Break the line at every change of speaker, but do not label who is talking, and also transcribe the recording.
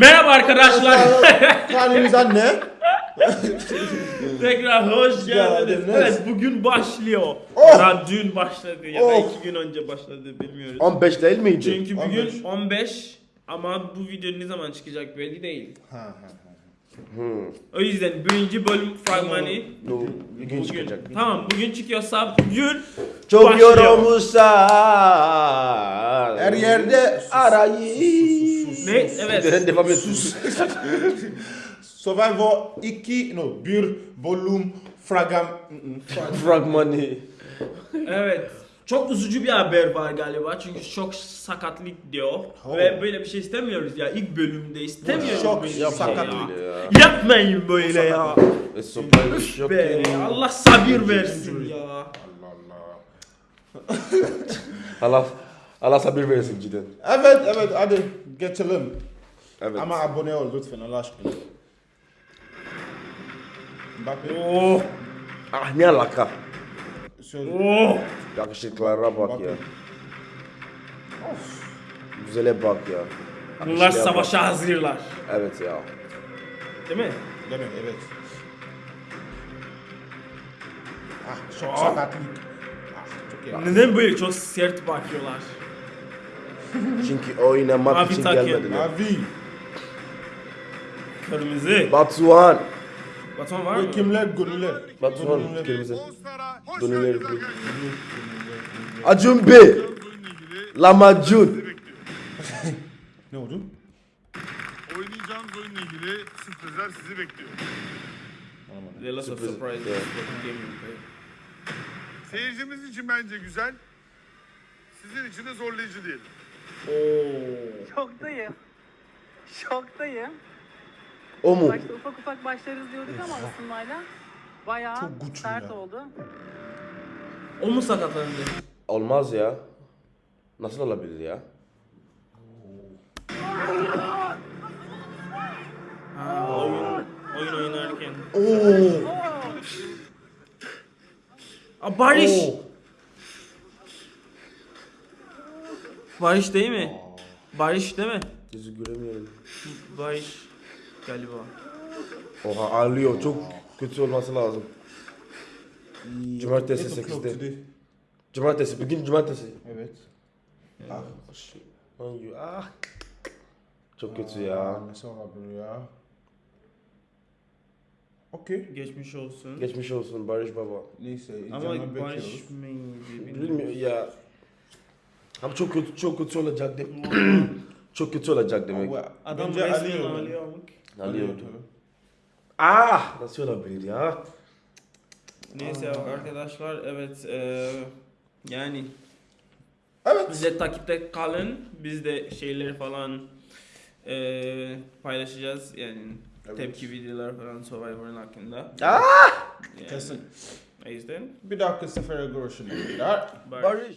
Merhaba arkadaşlar.
Halimiz anne.
Tekrar hoş geldiniz. Evet bugün başlıyor.
Oh!
Ya dün başladı ya da
Oh!
iki gün önce başladı bilmiyoruz.
15 değil miydi?
Çünkü bugün
15.
15 ama bu video ne zaman çıkacak belli değil.
Ha ha ha.
Hmm.
O yüzden birinci bölüm fragmanı
Bu bugün
bugün.
çıkacak.
Tamam bugün çıkıyorsa bugün
Çok
başlıyor.
yorulmuşsan.
Her yerde
arayı.
Ne? Evet.
Ben devam et.
Survivor 2 no bir volüm fragam
Fragmanı.
Evet. Çok üzücü bir haber var galiba çünkü çok sakatlık diyor
Oh.
ve böyle bir şey istemiyoruz ya ilk bölümde istemiyoruz
Çok
böyle şey
sakatlık.
ya.
Yapmayın böyle ya.
E yok
Be,
ki.
Allah sabır versin ya.
Allah Allah.
Allah Allah sabır versin cidden.
Evet evet hadi geçelim.
Evet.
Ama abone ol lütfen Allah aşkına. Mbappe.
Oh,
Ah ne alaka?
Söyle.
oh.
Yakışıklara bak ya. Güzele bak ya.
Bunlar
Yakışıklıya bak.
savaşa hazırlar.
Evet ya.
Değil mi?
Demek evet. Ah çok sakatlık. Ah çok iyi.
Neden böyle çok sert bakıyorlar?
Çünkü oynamak
Abi
için
takım.
gelmediler.
Mavi.
Kırmızı.
Batuhan.
Baton var mı?
Kimler? Gönüller.
Batuhan
Gönüller.
kırmızı.
Arkadaşlar.
Acun
ilgili
Lamacun.
Ne oldu?
Oynayacağınız oyunla ilgili sürprizler sizi bekliyor.
There lots of
Sürpriz.
surprises. Play.
Seyircimiz için bence güzel. Sizin için de zorlayıcı diyelim.
Oo.
Şoktayım. Şoktayım.
O mu?
Başta ufak ufak başlarız diyorduk ama ısınmayla bayağı
Çok güçlü
sert
ya.
oldu.
O mu sakatlandı?
Olmaz ya. Nasıl olabilir ya?
Ha, oyun, oyun oynarken.
Oo.
Aa, Barış.
Oo.
Barış değil mi? Barış değil mi?
Yüzü göremiyorum.
Barış galiba.
Oha ağlıyor. Çok kötü olması lazım. Cumartesi
Eight o'clock
8'de.
today.
Cumartesi. Bugün cumartesi.
Evet. Ah.
Ay, Ah. Çok kötü ya.
Nasıl olabilir ya? Okey.
Geçmiş olsun.
Geçmiş olsun Barış Baba.
Neyse.
Ama Barış mıydı?
Bilmiyorum ya. Ama çok kötü çok kötü olacak demek. çok kötü olacak demek.
Adam
bence alıyor.
ağlıyor.
Alıyordu. Ah! Nasıl olabilir ya?
Neyse arkadaşlar evet eee, yani
Evet.
bize takipte kalın. Biz de şeyleri falan eee, paylaşacağız yani
Evet.
tepki videolar falan Survivor'ın hakkında.
Ah!
Yani,
Kesin.
o yüzden
Bir dahaki sefere.
Barış.
Barış.